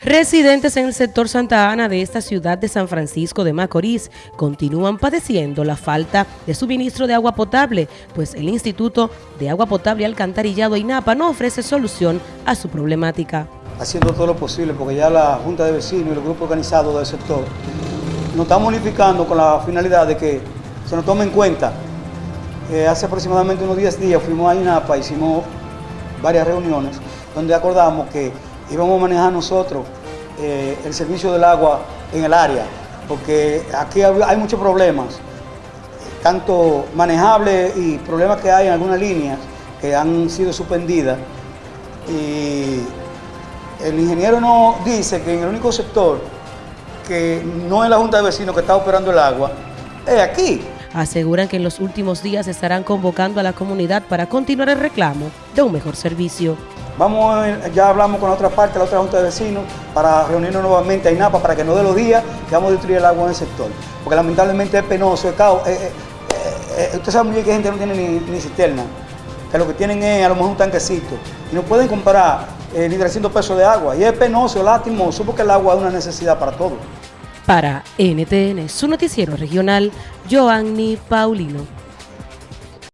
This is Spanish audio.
Residentes en el sector Santa Ana de esta ciudad de San Francisco de Macorís continúan padeciendo la falta de suministro de agua potable, pues el Instituto de Agua Potable y Alcantarillado INAPA no ofrece solución a su problemática. Haciendo todo lo posible, porque ya la Junta de Vecinos y los grupos organizados del sector nos estamos unificando con la finalidad de que se nos tome en cuenta. Eh, hace aproximadamente unos 10 días fuimos a INAPA, hicimos varias reuniones donde acordamos que íbamos a manejar nosotros eh, el servicio del agua en el área, porque aquí hay muchos problemas, tanto manejables y problemas que hay en algunas líneas que han sido suspendidas. Y el ingeniero nos dice que en el único sector que no es la Junta de Vecinos que está operando el agua, es aquí. Aseguran que en los últimos días estarán convocando a la comunidad para continuar el reclamo de un mejor servicio. Vamos, ya hablamos con la otra parte, la otra junta de vecinos, para reunirnos nuevamente a INAPA para que no dé los días que vamos a destruir el agua en el sector. Porque lamentablemente es penoso, es caos. Eh, eh, eh, sabe muy bien que gente no tiene ni, cisterna, que lo que tienen es a lo mejor un tanquecito. Y no pueden comprar ni 300 pesos de agua. Y es penoso, lastimoso, porque el agua es una necesidad para todos. Para NTN, su noticiero regional, Joanny Paulino.